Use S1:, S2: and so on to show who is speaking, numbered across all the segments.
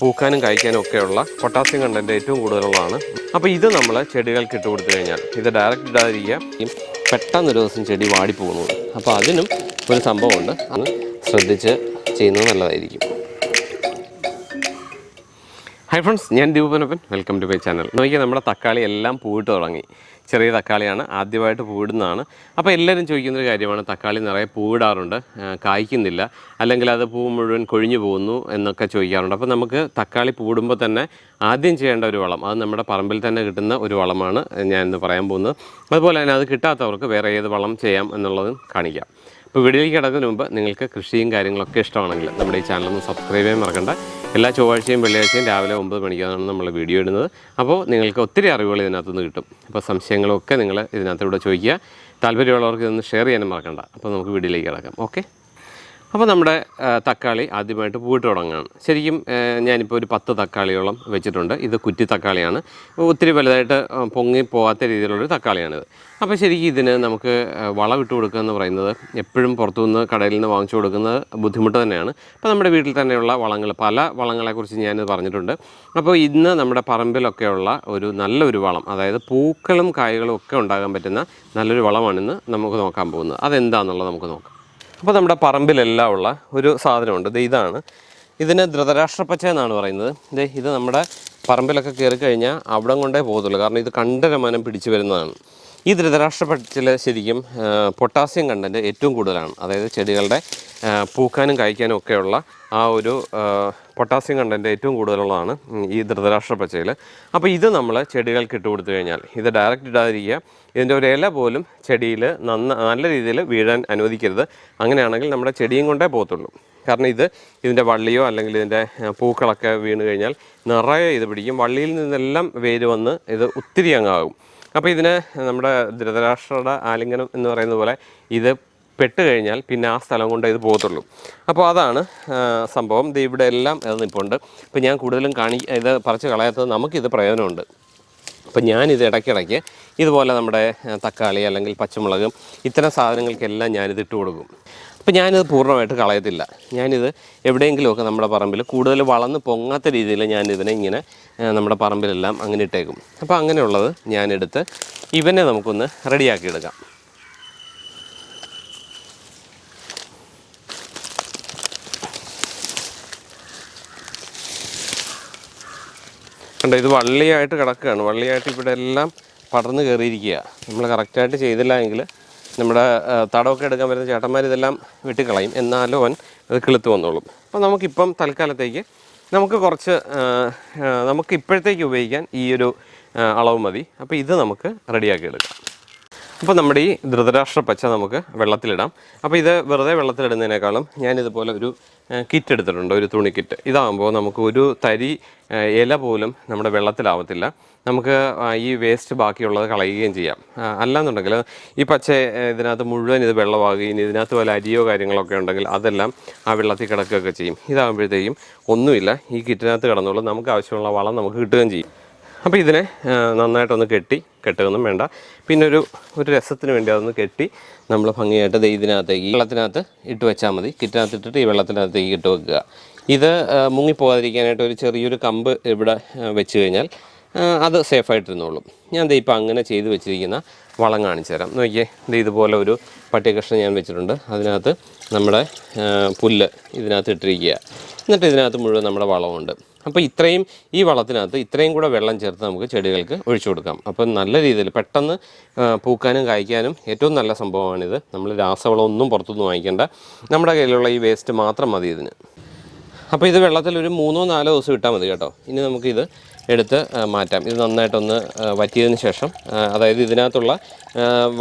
S1: പൂക്കാനും കായ്ക്കാനും ഒക്കെയുള്ള potassium content ഏറ്റവും കൂടുതലുള്ളതാണ്. അപ്പോൾ ഇത് നമ്മൾ ചെടികൾക്ക് ഇട്ട് കൊടുത്തു കഴിഞ്ഞാൽ ഇത് ഡയറക്റ്റ് ഇടാതിരിക്കുക. പെട്ടെന്ന് ഒരു ദിവസം ചെടി വാടിപ്പോകുന്നത് അപ്പോൾ അതിനും ഒരു സംഭവമുണ്ട്. അത് ശ്രദ്ധിച്ച് ചെയ്യുന്നത് നല്ലതായിരിക്കും. ഹായ് ഫ്രണ്ട്സ് ഞാൻ ദീപനപ്പൻ വെൽക്കം ടു മൈ ചാനൽ നോക്കിയാൽ നമ്മുടെ തക്കാളി എല്ലാം പൂവിട്ട് തുടങ്ങി. ചെറിയ തക്കാളിയാണ് ആദ്യമായിട്ട് പൂവിടുന്നതാണ്. അപ്പോൾ എല്ലാവരും ചോദിക്കുന്നൊരു കാര്യമാണ് തക്കാളി നിറയെ പൂവിടാറുണ്ട് കായ്ക്കുന്നില്ല അല്ലെങ്കിൽ അത് പൂ മുഴുവൻ കൊഴിഞ്ഞു പോകുന്നു എന്നൊക്കെ ചോദിക്കാറുണ്ട്. അപ്പോൾ നമുക്ക് തക്കാളി പൂടുമ്പോൾ തന്നെ ആദ്യം ചെയ്യേണ്ട ഒരു വളം അത് നമ്മുടെ പറമ്പിൽ തന്നെ കിട്ടുന്ന ഒരു വളമാണ് ഞാൻ ഇന്ന് പറയാൻ പോകുന്നത്. അതുപോലെ തന്നെ അത് കിട്ടാത്തവർക്ക് വേറെ ഏത് വളം ചെയ്യാം എന്നുള്ളതും കാണിക്കാം. അപ്പോൾ വീഡിയോയിലേക്ക് കിടക്കുന്നതിന് മുമ്പ് നിങ്ങൾക്ക് കൃഷിയും കാര്യങ്ങളൊക്കെ ഇഷ്ടമാണെങ്കിൽ നമ്മുടെ ഈ ചാനലൊന്ന് സബ്സ്ക്രൈബ് ചെയ്യാൻ മറക്കണ്ട. എല്ലാ ചൊവ്വാഴ്ചയും വെള്ളിയാഴ്ചയും രാവിലെ ഒമ്പത് മണിക്കാണ് നമ്മൾ വീഡിയോ ഇടുന്നത്. അപ്പോൾ നിങ്ങൾക്ക് ഒത്തിരി അറിവുകൾ ഇതിനകത്തുനിന്ന് കിട്ടും. അപ്പോൾ സംശയങ്ങളൊക്കെ നിങ്ങൾ ഇതിനകത്തൂടെ ചോദിക്കുക. താല്പര്യമുള്ളവർക്ക് ഇതൊന്ന് ഷെയർ ചെയ്യാനും മറക്കണ്ട. അപ്പോൾ നമുക്ക് വീഡിയോയിലേക്ക് കിടക്കാം. ഓക്കെ അപ്പോൾ നമ്മുടെ തക്കാളി ആദ്യമായിട്ട് പൂവിട്ട് തുടങ്ങുകയാണ് ശരിക്കും ഞാനിപ്പോൾ ഒരു പത്ത് തക്കാളിയോളം വെച്ചിട്ടുണ്ട്. ഇത് കുറ്റി തക്കാളിയാണ്. ഒത്തിരി വലുതായിട്ട് പൊങ്ങി പോകാത്ത രീതിയിലുള്ളൊരു തക്കാളിയാണിത്. അപ്പോൾ ശരിക്കും ഇതിന് നമുക്ക് വളമിട്ട് കൊടുക്കുക എന്ന് പറയുന്നത് എപ്പോഴും പുറത്തു നിന്ന് കടയിൽ നിന്ന് വാങ്ങിച്ചു കൊടുക്കുന്നത് ബുദ്ധിമുട്ട് തന്നെയാണ്. അപ്പോൾ നമ്മുടെ വീട്ടിൽ തന്നെയുള്ള വളങ്ങൾ പല വളങ്ങളെക്കുറിച്ച് ഞാനിത് പറഞ്ഞിട്ടുണ്ട്. അപ്പോൾ ഇന്ന് നമ്മുടെ പറമ്പിലൊക്കെയുള്ള ഒരു നല്ലൊരു വളം അതായത് പൂക്കളും കായ്കളും ഒക്കെ ഉണ്ടാകാൻ പറ്റുന്ന നല്ലൊരു വളമാണിന്ന് നമുക്ക് നോക്കാൻ പോകുന്നത്. അതെന്താണെന്നുള്ളത് നമുക്ക് നോക്കാം. അപ്പോൾ നമ്മുടെ പറമ്പിലെല്ലാം ഉള്ള ഒരു സാധനമുണ്ട്. ഇത് ഇതാണ്. ഇതിന് ധൃതരാഷ്ട്രപ്പച്ച എന്നാണ് പറയുന്നത്. ഇത് ഇത് നമ്മുടെ പറമ്പിലൊക്കെ കയറി കഴിഞ്ഞാൽ അവിടെ കൊണ്ടേ പോകത്തുള്ളൂ. കാരണം ഇത് കണ്ടരമാനം പിടിച്ചു വരുന്നതാണ്. ഈ ധൃതരാഷ്ട്രപ്പച്ചിൽ ശരിക്കും പൊട്ടാസ്യം കണ്ടന്റ് ഏറ്റവും കൂടുതലാണ്. അതായത് ചെടികളുടെ പൂക്കാനും കായ്ക്കാനും ഒക്കെയുള്ള ആ ഒരു പൊട്ടാസ്യം കണ്ടന്റ് ഏറ്റവും കൂടുതലുള്ളതാണ് ഈ ധൃതരാഷ്ട്ര പച്ചയിൽ അപ്പോൾ ഇത് നമ്മൾ ചെടികൾക്ക് ഇട്ട് കൊടുത്തു കഴിഞ്ഞാൽ ഇത് ഡയറക്റ്റ് ഇടാതിരിക്കുക. ഇതിന്റെ ഒരു ഇല പോലും ചെടിയിൽ നന്ന നല്ല രീതിയിൽ വീഴാൻ അനുവദിക്കരുത്. അങ്ങനെയാണെങ്കിൽ നമ്മുടെ ചെടിയും കൊണ്ടേ പോകത്തുള്ളൂ. കാരണം ഇത് ഇതിന്റെ വള്ളിയോ അല്ലെങ്കിൽ ഇതിന്റെ പൂക്കളൊക്കെ വീണ് കഴിഞ്ഞാൽ നിറയെ ഇത് പിടിക്കും. വള്ളിയിൽ നിന്നെല്ലാം വേര് വന്ന് ഇത് ഒത്തിരി അങ്ങാകും അപ്പോൾ ഇതിന് നമ്മുടെ ധൃതരാഷ്ട്രയുടെ ആലിംഗനം എന്ന് പറയുന്ന പോലെ ഇത് പെട്ട് കഴിഞ്ഞാൽ പിന്നെ ആ സ്ഥലം കൊണ്ട് ഇത് പോകത്തുള്ളൂ. അപ്പോൾ അതാണ് സംഭവം. ഇവിടെ എല്ലാം ഇത് നിൽപ്പുണ്ട് ഇപ്പോൾ ഞാൻ കൂടുതലും കാണി ഇത് പറിച്ച് കളയാത്തത് നമുക്കിത് പ്രയോജനമുണ്ട്. അപ്പം ഞാനിത് ഇടയ്ക്കിടയ്ക്ക് ഇതുപോലെ നമ്മുടെ തക്കാളി അല്ലെങ്കിൽ പച്ചമുളകും ഇത്തരം സാധനങ്ങൾക്കെല്ലാം ഞാനിത് ഇട്ട് കൊടുക്കും. അപ്പം ഞാനിത് പൂർണമായിട്ട് കളയത്തില്ല. ഞാനിത് എവിടെയെങ്കിലുമൊക്കെ നമ്മുടെ പറമ്പിൽ കൂടുതൽ വളർന്ന് പൊങ്ങാത്ത രീതിയിൽ ഞാനിതിനെ ഇങ്ങനെ നമ്മുടെ പറമ്പിലെല്ലാം അങ്ങനെ ഇട്ടേക്കും. അപ്പോൾ അങ്ങനെയുള്ളത് ഞാനെടുത്ത് ഇവനെ നമുക്കൊന്ന് റെഡിയാക്കി എടുക്കാം കണ്ടോ ഇത് വള്ളിയായിട്ട് കിടക്കുകയാണ്. വള്ളിയായിട്ട് ഇവിടെ എല്ലാം പടർന്നു കയറിയിരിക്കുക നമ്മൾ കറക്റ്റായിട്ട് ചെയ്തില്ല എങ്കിൽ നമ്മുടെ തടമൊക്കെ എടുക്കാൻ വരുന്ന ചേട്ടന്മാർ ഇതെല്ലാം വെട്ടിക്കളയും. എന്നാലും അവൻ അത് കിളുത്ത് വന്നോളും. അപ്പോൾ നമുക്കിപ്പം തൽക്കാലത്തേക്ക് നമുക്ക് കുറച്ച് നമുക്ക് ഇപ്പോഴത്തേക്ക് ഉപയോഗിക്കാൻ ഈ ഒരു അളവ് മതി. അപ്പോൾ ഇത് നമുക്ക് റെഡിയാക്കി എടുക്കാം. അപ്പോൾ നമ്മുടെ ഈ ധൃതരാഷ്ട്ര പച്ച നമുക്ക് വെള്ളത്തിലിടാം. അപ്പോൾ ഇത് വെറുതെ വെള്ളത്തിലിടുന്നതിനേക്കാളും ഞാനിതുപോലെ ഒരു കിറ്റ് എടുത്തിട്ടുണ്ട് ഒരു തുണി കിറ്റ്. ഇതാകുമ്പോൾ നമുക്ക് ഒരു തരി ഇല പോലും നമ്മുടെ വെള്ളത്തിലാവത്തില്ല. നമുക്ക് ഈ വേസ്റ്റ് ബാക്കിയുള്ളത് കളയുകയും ചെയ്യാം. അല്ലാന്നുണ്ടെങ്കിൽ ഈ പച്ച ഇതിനകത്ത് മുഴുവൻ ഇത് വെള്ളമാകുകയും ഇതിനകത്ത് വല്ല അരിയോ കാര്യങ്ങളൊക്കെ ഉണ്ടെങ്കിൽ അതെല്ലാം ആ വെള്ളത്തിൽ കിടക്കുകയൊക്കെ ചെയ്യും. ഇതാകുമ്പോഴത്തേക്കും ഒന്നുമില്ല. ഈ കിറ്റിനകത്ത് കിടന്നുള്ളൂ നമുക്ക് ആവശ്യമുള്ള വളം നമുക്ക് കിട്ടുകയും ചെയ്യും. അപ്പോൾ ഇതിനെ നന്നായിട്ടൊന്ന് കെട്ടി കെട്ടുകയൊന്നും വേണ്ട. പിന്നെ ഒരു ഒരു രസത്തിന് വേണ്ടി അതൊന്ന് കെട്ടി നമ്മൾ ഭംഗിയായിട്ട് ദേ ഇതിനകത്തേക്ക് ഈ വെള്ളത്തിനകത്ത് ഇട്ട് വെച്ചാൽ മതി. കിറ്റിനകത്ത് ഇട്ടിട്ട് ഈ വെള്ളത്തിനകത്തേക്ക് ഇട്ട് വെക്കുക. ഇത് മുങ്ങിപ്പോകാതിരിക്കാനായിട്ട് ഒരു ചെറിയൊരു കമ്പ് ഇവിടെ വെച്ച് കഴിഞ്ഞാൽ അത് സേഫായിട്ടിരുന്നോളും. ഞാൻ ദേ ഇപ്പം അങ്ങനെ ചെയ്ത് വെച്ചിരിക്കുന്ന വളം കാണിച്ചു തരാം. നോക്കിയേ ഇത് ഇതുപോലെ ഒരു പട്ടികഷ്ണം ഞാൻ വെച്ചിട്ടുണ്ട്. അതിനകത്ത് നമ്മുടെ പുല്ല് ഇതിനകത്ത് ഇട്ടിരിക്കുക. എന്നിട്ട് ഇതിനകത്ത് മുഴുവൻ നമ്മുടെ വളമുണ്ട് അപ്പോൾ ഇത്രയും ഈ വളത്തിനകത്ത് ഇത്രയും കൂടെ വെള്ളം ചേർത്ത് നമുക്ക് ചെടികൾക്ക് ഒഴിച്ചു കൊടുക്കാം. അപ്പം നല്ല രീതിയിൽ പെട്ടെന്ന് പൂക്കാനും കായ്ക്കാനും ഏറ്റവും നല്ല സംഭവമാണിത്. നമ്മൾ രാസവളം ഒന്നും പുറത്തുനിന്ന് വാങ്ങിക്കേണ്ട. നമ്മുടെ കയ്യിലുള്ള ഈ വേസ്റ്റ് മാത്രം മതി ഇതിന്. അപ്പോൾ ഇത് വെള്ളത്തിൽ ഒരു മൂന്നോ നാലോ ദിവസം ഇട്ടാൽ മതി കേട്ടോ. ഇനി നമുക്കിത് എടുത്ത് മാറ്റാം. ഇത് നന്നായിട്ടൊന്ന് വറ്റിയതിന് ശേഷം അതായത് ഇതിനകത്തുള്ള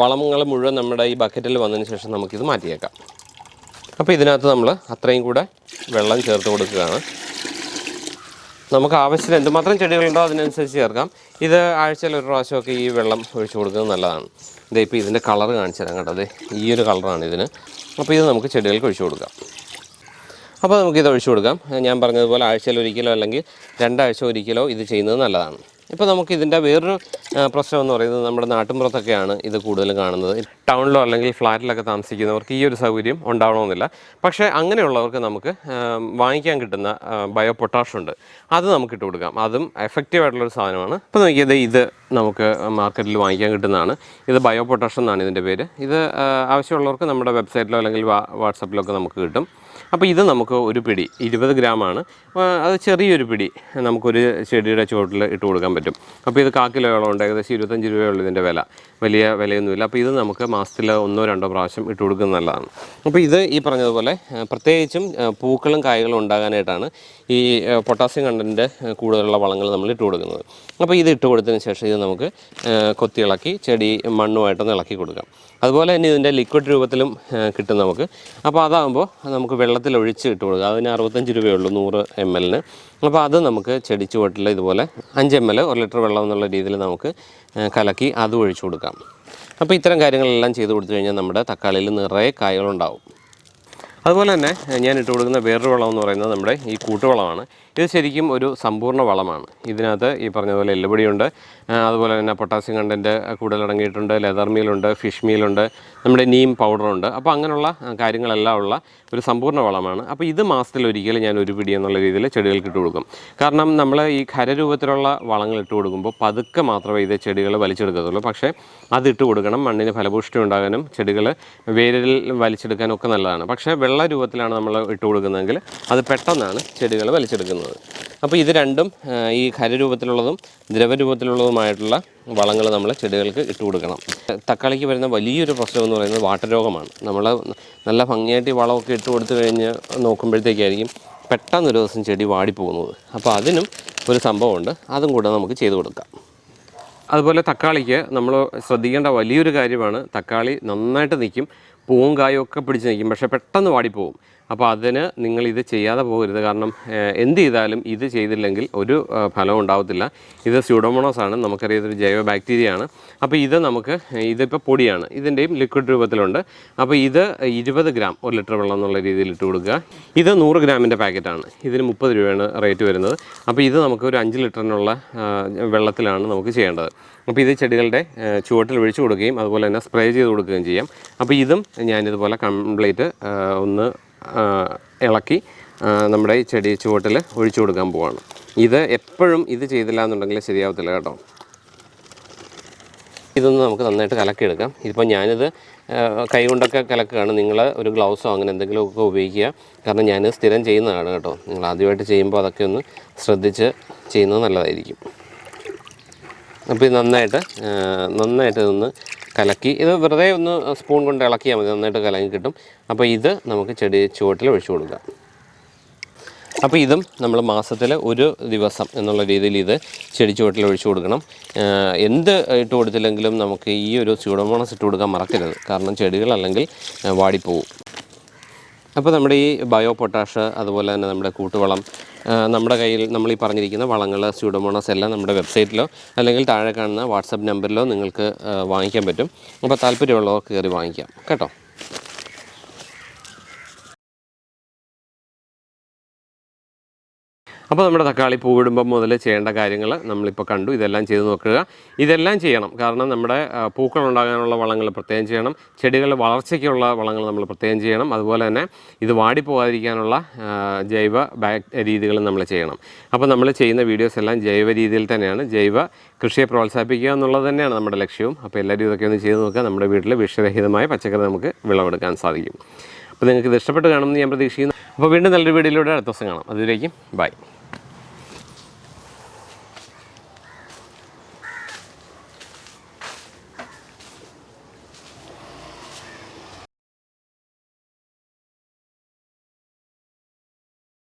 S1: വളങ്ങൾ മുഴുവൻ നമ്മുടെ ഈ ബക്കറ്റിൽ വന്നതിന് ശേഷം നമുക്കിത് മാറ്റിയേക്കാം. അപ്പോൾ ഇതിനകത്ത് നമ്മൾ അത്രയും കൂടെ വെള്ളം ചേർത്ത് കൊടുക്കുകയാണ്. നമുക്ക് ആവശ്യത്തിന് എന്തുമാത്രം ചെടികളുണ്ടോ അതിനനുസരിച്ച് ചേർക്കാം. ഇത് ആഴ്ചയിൽ ഒരു പ്രാവശ്യമൊക്കെ ഈ വെള്ളം ഒഴിച്ചു കൊടുക്കുന്നത് നല്ലതാണ്. ഇതേ ഇപ്പോൾ ഇതിന്റെ കളർ കാണിച്ചു തരാം കേട്ടോ. അതെ ഈ ഒരു കളറാണ് ഇതിന്. അപ്പോൾ ഇത് നമുക്ക് ചെടികൾക്ക് ഒഴിച്ചു കൊടുക്കാം. അപ്പോൾ നമുക്കിത് ഒഴിച്ചു കൊടുക്കാം. ഞാൻ പറഞ്ഞതുപോലെ ആഴ്ചയിൽ ഒരിക്കലോ അല്ലെങ്കിൽ രണ്ടാഴ്ച ഒരിക്കലോ ഇത് ചെയ്യുന്നത് നല്ലതാണ്. ഇപ്പോൾ നമുക്ക് ഇതിന്റെ വേറൊരു പ്രശ്നം എന്ന് പറയുന്നത് നമ്മുടെ നാട്ടിൻപുറത്തൊക്കെയാണ് ഇത് കൂടുതലും കാണുന്നത്. ടൗണിലോ അല്ലെങ്കിൽ ഫ്ലാറ്റിലൊക്കെ താമസിക്കുന്നവർക്ക് ഈ ഒരു സൗകര്യം ഉണ്ടാവണമെന്നില്ല. പക്ഷേ അങ്ങനെയുള്ളവർക്ക് നമുക്ക് വാങ്ങിക്കാൻ കിട്ടുന്ന ബയോ പൊട്ടാഷ് ഉണ്ട്. അത് നമുക്ക് ഇട്ട് കൊടുക്കാം. അതും എഫക്റ്റീവ് ആയിട്ടുള്ളൊരു സാധനമാണ്. ഇപ്പോൾ നോക്കിയത് ഇത് നമുക്ക് മാർക്കറ്റിൽ വാങ്ങിക്കാൻ കിട്ടുന്നതാണ്. ഇത് ബയോ പൊട്ടാഷ് എന്നാണ് ഇതിന്റെ പേര്. ഇത് ആവശ്യമുള്ളവർക്ക് നമ്മുടെ വെബ്സൈറ്റിലോ അല്ലെങ്കിൽ വാട്സപ്പിലോ ഒക്കെ നമുക്ക് കിട്ടും. അപ്പോൾ ഇത് നമുക്ക് ഒരു പിടി ഇരുപത് ഗ്രാമാണ്. അത് ചെറിയൊരു പിടി നമുക്കൊരു ചെടിയുടെ ചുവട്ടിൽ ഇട്ട് കൊടുക്കാൻ പറ്റും. അപ്പോൾ ഇത് കാക്കിലോളം ഉണ്ട് ഏകദേശം ഇരുപത്തഞ്ച് രൂപയുള്ള ഇതിന്റെ വില. വലിയ വിലയൊന്നുമില്ല. അപ്പോൾ ഇത് നമുക്ക് മാസത്തിൽ ഒന്നോ രണ്ടോ പ്രാവശ്യം ഇട്ട് കൊടുക്കുന്നത് നല്ലതാണ്. അപ്പോൾ ഇത് ഈ പറഞ്ഞതുപോലെ പ്രത്യേകിച്ചും പൂക്കളും കായ്കളും ഉണ്ടാകാനായിട്ടാണ് ഈ പൊട്ടാസ്യം കണ്ടന്റ് കൂടുതലുള്ള വളങ്ങൾ നമ്മൾ ഇട്ട് കൊടുക്കുന്നത്. അപ്പോൾ ഇത് ഇട്ട് കൊടുത്തതിന് ശേഷം ഇത് നമുക്ക് ആ, കൊത്തി ഇളക്കി ചെടി മണ്ണുമായിട്ടൊന്ന് ഇളക്കി കൊടുക്കാം. അതുപോലെ തന്നെ ഇതിന്റെ ലിക്വിഡ് രൂപത്തിലും കിട്ടും നമുക്ക്. അപ്പോൾ അതാകുമ്പോൾ നമുക്ക് വെള്ളത്തിൽ ഒഴിച്ച് ഇട്ട് കൊടുക്കുക. അതിന് അറുപത്തഞ്ച് രൂപയുള്ളൂ നൂറ് എം എല്ലിന്. അപ്പോൾ അത് നമുക്ക് ചെടിച്ച് ചുവട്ടിൽ ഇതുപോലെ അഞ്ച് എം എൽ ഒരു ലിറ്റർ വെള്ളം എന്നുള്ള രീതിയിൽ നമുക്ക് കലക്കി അത് ഒഴിച്ചു കൊടുക്കാം. അപ്പോൾ ഇത്തരം കാര്യങ്ങളെല്ലാം ചെയ്ത് കൊടുത്തു കഴിഞ്ഞാൽ നമ്മുടെ തക്കാളിയിൽ നിറയെ കായകളുണ്ടാവും അതുപോലെ തന്നെ ഞാൻ ഇട്ട് കൊടുക്കുന്ന വേറൊരു വളം എന്ന് പറയുന്നത് നമ്മുടെ ഈ കൂട്ടുവളമാണ്. ഇത് ശരിക്കും ഒരു സമ്പൂർണ വളമാണ്. ഇതിനകത്ത് ഈ പറഞ്ഞതുപോലെ എല്ലുപൊടിയുണ്ട്. അതുപോലെ തന്നെ പൊട്ടാസ്യം കണ്ടന്റ് കൂടുതൽ അടങ്ങിയിട്ടുണ്ട് ലെതർ മീലുണ്ട് ഫിഷ് മീലുണ്ട് നമ്മുടെ നീം പൗഡറുണ്ട്. അപ്പോൾ അങ്ങനെയുള്ള കാര്യങ്ങളെല്ലാം ഉള്ള ഒരു സമ്പൂർണ വളമാണ്. അപ്പോൾ ഇത് മാസത്തിൽ ഒരിക്കലും ഞാൻ ഒരു പിടി എന്നുള്ള രീതിയിൽ ചെടികൾക്ക് ഇട്ട് കൊടുക്കും. കാരണം നമ്മൾ ഈ ഖരരൂപത്തിലുള്ള വളങ്ങൾ ഇട്ട് കൊടുക്കുമ്പോൾ പതുക്കെ മാത്രമേ ഇത് ചെടികൾ വലിച്ചെടുക്കത്തുള്ളൂ. പക്ഷേ അത് ഇട്ട് കൊടുക്കണം. മണ്ണിന് ഫലപുഷ്ടി ഉണ്ടാകാനും ചെടികൾ വേരിൽ വലിച്ചെടുക്കാനും ഒക്കെ നല്ലതാണ്. പക്ഷേ വെള്ള രൂപത്തിലാണ് നമ്മൾ ഇട്ട് കൊടുക്കുന്നതെങ്കിൽ അത് പെട്ടെന്നാണ് ചെടികൾ വലിച്ചെടുക്കുന്നത്. അപ്പോൾ ഇത് രണ്ടും ഈ ഖരരൂപത്തിലുള്ളതും ദ്രവരൂപത്തിലുള്ളതുമായിട്ടുള്ള വളങ്ങൾ നമ്മൾ ചെടികൾക്ക് ഇട്ട് കൊടുക്കണം. തക്കാളിക്ക് വരുന്ന വലിയൊരു പ്രശ്നം എന്ന് പറയുന്നത് വാട്ടരോഗമാണ് നമ്മൾ നല്ല ഭംഗിയായിട്ട് ഈ വളമൊക്കെ ഇട്ട് കൊടുത്തു കഴിഞ്ഞ് നോക്കുമ്പോഴത്തേക്കായിരിക്കും പെട്ടെന്ന് ഒരു ദിവസം ചെടി വാടിപ്പോകുന്നത്. അപ്പോൾ അതിനും ഒരു സംഭവമുണ്ട്. അതും കൂടെ നമുക്ക് ചെയ്തു കൊടുക്കാം. അതുപോലെ തക്കാളിക്ക് നമ്മൾ ശ്രദ്ധിക്കേണ്ട വലിയൊരു കാര്യമാണ് തക്കാളി നന്നായിട്ട് നിൽക്കും പൂവും കായും ഒക്കെ പിടിച്ച് നിൽക്കും. പക്ഷേ പെട്ടെന്ന് വാടിപ്പോവും. അപ്പോൾ അതിന് നിങ്ങൾ ഇത് ചെയ്യാതെ പോകരുത്. കാരണം എന്ത് ചെയ്താലും ഇത് ചെയ്തില്ലെങ്കിൽ ഒരു ഫലം ഉണ്ടാവത്തില്ല. ഇത് സ്യൂഡോമോണോസ് ആണ്. നമുക്കറിയാം ഇതൊരു ജൈവ ബാക്ടീരിയ ആണ് അപ്പോൾ ഇത് നമുക്ക് ഇതിപ്പോൾ പൊടിയാണ്. ഇതിന്റെയും ലിക്വിഡ് രൂപത്തിലുണ്ട്. അപ്പോൾ ഇത് ഇരുപത് ഗ്രാം ഒരു ലിറ്റർ വെള്ളം എന്നുള്ള രീതിയിൽ ഇട്ട് കൊടുക്കുക. ഇത് നൂറ് ഗ്രാമിന്റെ പാക്കറ്റാണ്. ഇതിന് മുപ്പത് രൂപയാണ് റേറ്റ് വരുന്നത്. അപ്പോൾ ഇത് നമുക്ക് ഒരു അഞ്ച് ലിറ്ററിനുള്ള വെള്ളത്തിലാണ് നമുക്ക് ചെയ്യേണ്ടത്. അപ്പോൾ ഇത് ചെടികളുടെ ചുവട്ടിൽ ഒഴിച്ചു കൊടുക്കുകയും അതുപോലെ തന്നെ സ്പ്രേ ചെയ്ത് കൊടുക്കുകയും ചെയ്യാം. അപ്പോൾ ഇതും ഞാനിതുപോലെ കംപ്ലീറ്റ് ഒന്ന് ഇളക്കി നമ്മുടെ ഈ ചെടി ചുവട്ടിൽ ഒഴിച്ചു കൊടുക്കാൻ പോവാണ്. ഇത് എപ്പോഴും ഇത് ചെയ്തില്ല എന്നുണ്ടെങ്കിൽ ശരിയാവത്തില്ല കേട്ടോ. ഇതൊന്ന് നമുക്ക് നന്നായിട്ട് കലക്കിയെടുക്കാം. ഇതിപ്പോൾ ഞാനിത് കൈ കൊണ്ടൊക്കെ കലക്കുകയാണ്. നിങ്ങൾ ഒരു ഗ്ലൗസോ അങ്ങനെ എന്തെങ്കിലുമൊക്കെ ഉപയോഗിക്കുക. കാരണം ഞാൻ സ്ഥിരം ചെയ്യുന്നതാണ് കേട്ടോ. നിങ്ങൾ ആദ്യമായിട്ട് ചെയ്യുമ്പോൾ അതൊക്കെ ഒന്ന് ശ്രദ്ധിച്ച് ചെയ്യുന്നത് നല്ലതായിരിക്കും. അപ്പോൾ ഇത് നന്നായിട്ട് നന്നായിട്ട് ഇതൊന്ന് കലക്കി. ഇത് വെറുതെ ഒന്ന് സ്പൂൺ കൊണ്ട് ഇളക്കിയാൽ മതി നന്നായിട്ട് കലങ്ങി കിട്ടും. അപ്പോൾ ഇത് നമുക്ക് ചെടി ചുവട്ടിൽ ഒഴിച്ചു കൊടുക്കാം. അപ്പോൾ ഇതും നമ്മൾ മാസത്തിൽ ഒരു ദിവസം എന്നുള്ള രീതിയിൽ ഇത് ചെടി ചുവട്ടിൽ ഒഴിച്ചു കൊടുക്കണം. എന്ത് ഇട്ട് കൊടുത്തില്ലെങ്കിലും നമുക്ക് ഈ ഒരു സ്യൂഡോമോണസ് ഇട്ട് കൊടുക്കാൻ മറക്കരുത്. കാരണം ചെടികൾ അല്ലെങ്കിൽ വാടിപ്പോവും. അപ്പോൾ നമ്മുടെ ഈ ബയോ പൊട്ടാഷ് അതുപോലെ തന്നെ നമ്മുടെ കൂട്ടുവളം നമ്മുടെ കയ്യിൽ നമ്മൾ ഈ പറഞ്ഞിരിക്കുന്ന വളങ്ങൾ സ്യൂഡോമോണസ് എല്ലാം നമ്മുടെ വെബ്സൈറ്റിലോ അല്ലെങ്കിൽ താഴെ കാണുന്ന വാട്സപ്പ് നമ്പറിലോ നിങ്ങൾക്ക് വാങ്ങിക്കാൻ പറ്റും. അപ്പോൾ താല്പര്യമുള്ളവർ കയറി വാങ്ങിക്കാം. കേട്ടോ? അപ്പോൾ നമ്മുടെ തക്കാളി പൂവിടുമ്പം മുതൽ ചെയ്യേണ്ട കാര്യങ്ങൾ നമ്മളിപ്പോൾ കണ്ടു. ഇതെല്ലാം ചെയ്ത് നോക്കുക. ഇതെല്ലാം ചെയ്യണം. കാരണം നമ്മുടെ പൂക്കൾ ഉണ്ടാകാനുള്ള വളങ്ങൾ പ്രത്യേകം ചെയ്യണം. ചെടികളുടെ വളർച്ചയ്ക്കുള്ള വളങ്ങൾ നമ്മൾ പ്രത്യേകം ചെയ്യണം. അതുപോലെ തന്നെ ഇത് വാടിപ്പോകാതിരിക്കാനുള്ള പോകാതിരിക്കാനുള്ള ജൈവ രീതികളും നമ്മൾ ചെയ്യണം. അപ്പോൾ നമ്മൾ ചെയ്യുന്ന വീഡിയോസ് എല്ലാം ജൈവ രീതിയിൽ തന്നെയാണ്. ജൈവ കൃഷിയെ പ്രോത്സാഹിപ്പിക്കുക എന്നുള്ളത് തന്നെയാണ് നമ്മുടെ ലക്ഷ്യവും. അപ്പോൾ എല്ലാവരും ഇതൊക്കെ ഒന്ന് ചെയ്ത് നോക്കുക. നമ്മുടെ വീട്ടിൽ വിഷരഹിതമായ പച്ചക്കറി നമുക്ക് വിളവെടുക്കാൻ സാധിക്കും. അപ്പോൾ നിങ്ങൾക്ക് ഇത് ഇഷ്ടപ്പെട്ട് കാണുമെന്ന് ഞാൻ പ്രതീക്ഷിക്കുന്നു. അപ്പോൾ വീണ്ടും നല്ലൊരു വീഡിയോയിലൂടെ അടുത്ത ദിവസം കാണാം. അതുവരേക്കും ബൈ.